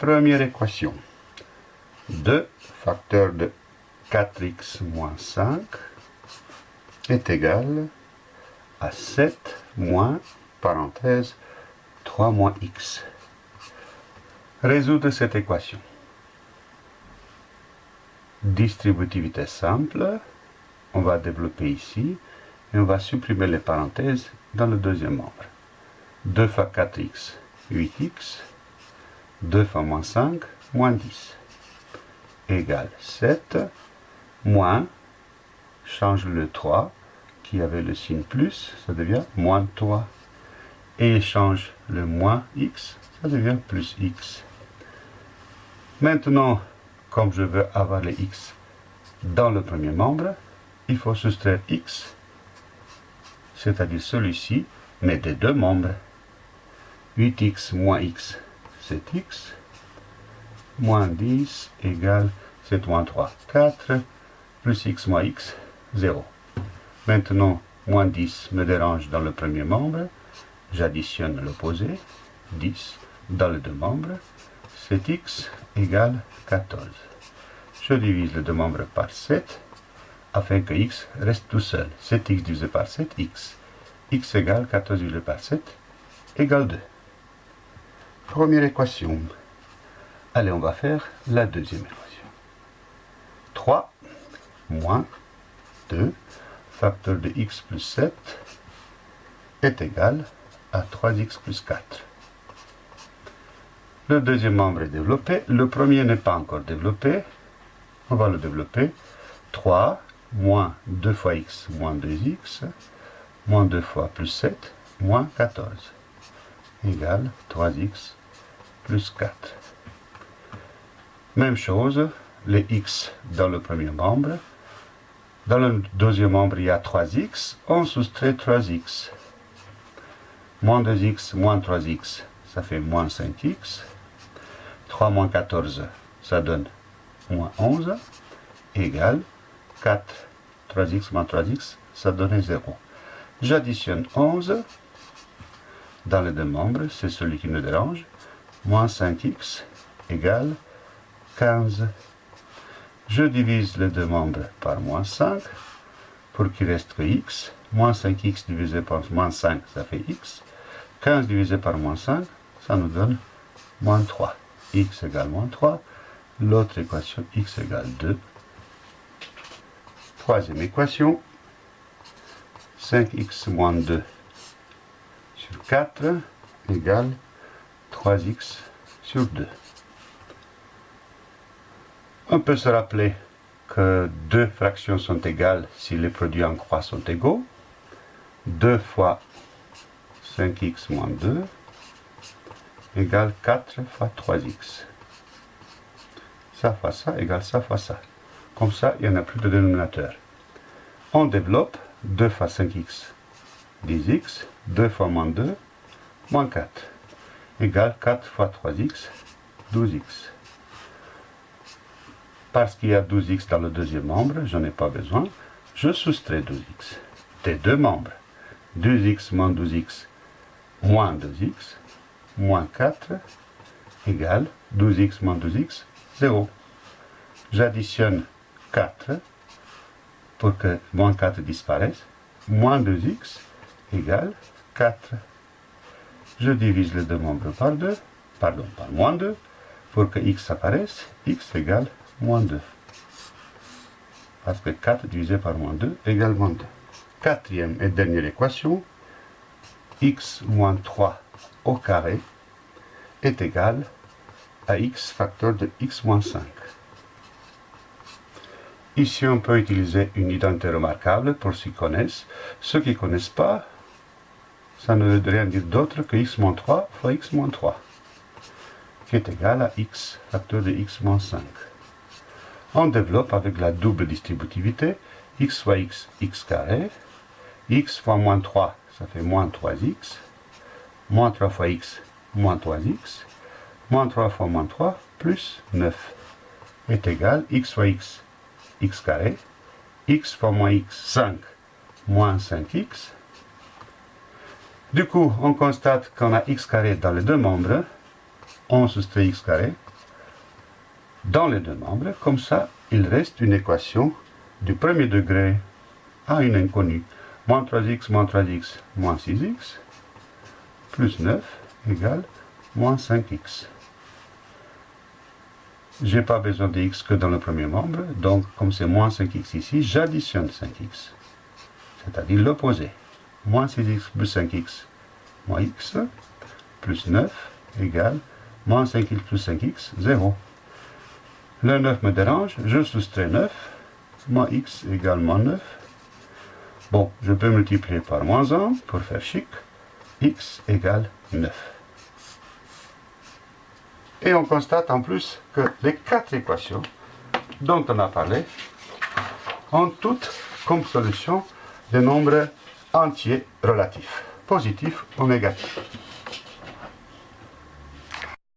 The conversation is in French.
Première équation. 2 facteur de 4x moins 5 est égal à 7 moins, parenthèse, 3 moins x. Résoudre cette équation. Distributivité simple, on va développer ici, et on va supprimer les parenthèses dans le deuxième membre. 2 fois 4x, 8x, 2 fois moins 5, moins 10, égale 7, moins, change le 3, qui avait le signe plus, ça devient moins 3. Et change le moins x, ça devient plus x. Maintenant, comme je veux avoir les x dans le premier membre, il faut soustraire x, c'est-à-dire celui-ci, mais des deux membres. 8x moins x, c'est x, moins 10 égale 7 moins 3, 4, plus x moins x, 0. Maintenant, moins 10 me dérange dans le premier membre. J'additionne l'opposé, 10, dans les deux membres. 7x égale 14. Je divise les deux membres par 7 afin que x reste tout seul. 7x divisé par 7, x. x égale 14 divisé par 7 égale 2. Première équation. Allez, on va faire la deuxième équation. 3 moins 2 facteur de x plus 7 est égal à 3x plus 4. Le deuxième membre est développé. Le premier n'est pas encore développé. On va le développer. 3 moins 2 fois x moins 2x moins 2 fois plus 7 moins 14 égale 3x plus 4. Même chose, les x dans le premier membre dans le deuxième membre, il y a 3x. On soustrait 3x. Moins 2x, moins 3x, ça fait moins 5x. 3 moins 14, ça donne moins 11, égale 4. 3x moins 3x, ça donne 0. J'additionne 11 dans les deux membres, c'est celui qui me dérange. Moins 5x égale 15. Je divise les deux membres par moins 5 pour qu'il reste que x. Moins 5x divisé par moins 5, ça fait x. 15 divisé par moins 5, ça nous donne moins 3. x égale moins 3. L'autre équation, x égale 2. Troisième équation, 5x moins 2 sur 4 égale 3x sur 2. On peut se rappeler que deux fractions sont égales si les produits en croix sont égaux. 2 fois 5x moins 2 égale 4 fois 3x. Ça fois ça égale ça fois ça. Comme ça, il n'y en a plus de dénominateur. On développe 2 fois 5x 10x, 2 fois moins 2, moins 4, égale 4 fois 3x, 12x. Parce qu'il y a 12x dans le deuxième membre, je n'en ai pas besoin, je soustrais 12x. Des deux membres, 2x moins 12x moins 2x, moins 4, égale 12x moins 12x, 0. J'additionne 4 pour que moins 4 disparaisse, moins 2x égale 4. Je divise les deux membres par 2, pardon, par moins 2, pour que x apparaisse, x égale moins 2. Parce que 4 divisé par moins 2 égale moins 2. Quatrième et dernière équation, x moins 3 au carré est égal à x facteur de x moins 5. Ici, on peut utiliser une identité remarquable pour ceux qui connaissent. Ceux qui ne connaissent pas, ça ne veut rien dire d'autre que x moins 3 fois x moins 3, qui est égal à x facteur de x moins 5 on développe avec la double distributivité x fois x, x carré, x fois moins 3, ça fait moins 3x, moins 3 fois x, moins 3x, moins 3 fois moins 3, plus 9, est égal x fois x, x carré, x fois moins x, 5, moins 5x. Du coup, on constate qu'on a x carré dans les deux membres, on soustrait x carré, dans les deux membres. Comme ça, il reste une équation du premier degré à une inconnue. Moins 3x, moins 3x, moins 6x, plus 9 égale moins 5x. Je n'ai pas besoin de x que dans le premier membre, donc comme c'est moins 5x ici, j'additionne 5x, c'est-à-dire l'opposé. Moins 6x plus 5x moins x, plus 9 égale moins 5x plus 5x, 0. Le 9 me dérange, je soustrais 9, moins x égale moins 9. Bon, je peux multiplier par moins 1 pour faire chic, x égale 9. Et on constate en plus que les quatre équations dont on a parlé ont toutes comme solution des nombres entiers relatifs, positifs ou négatifs.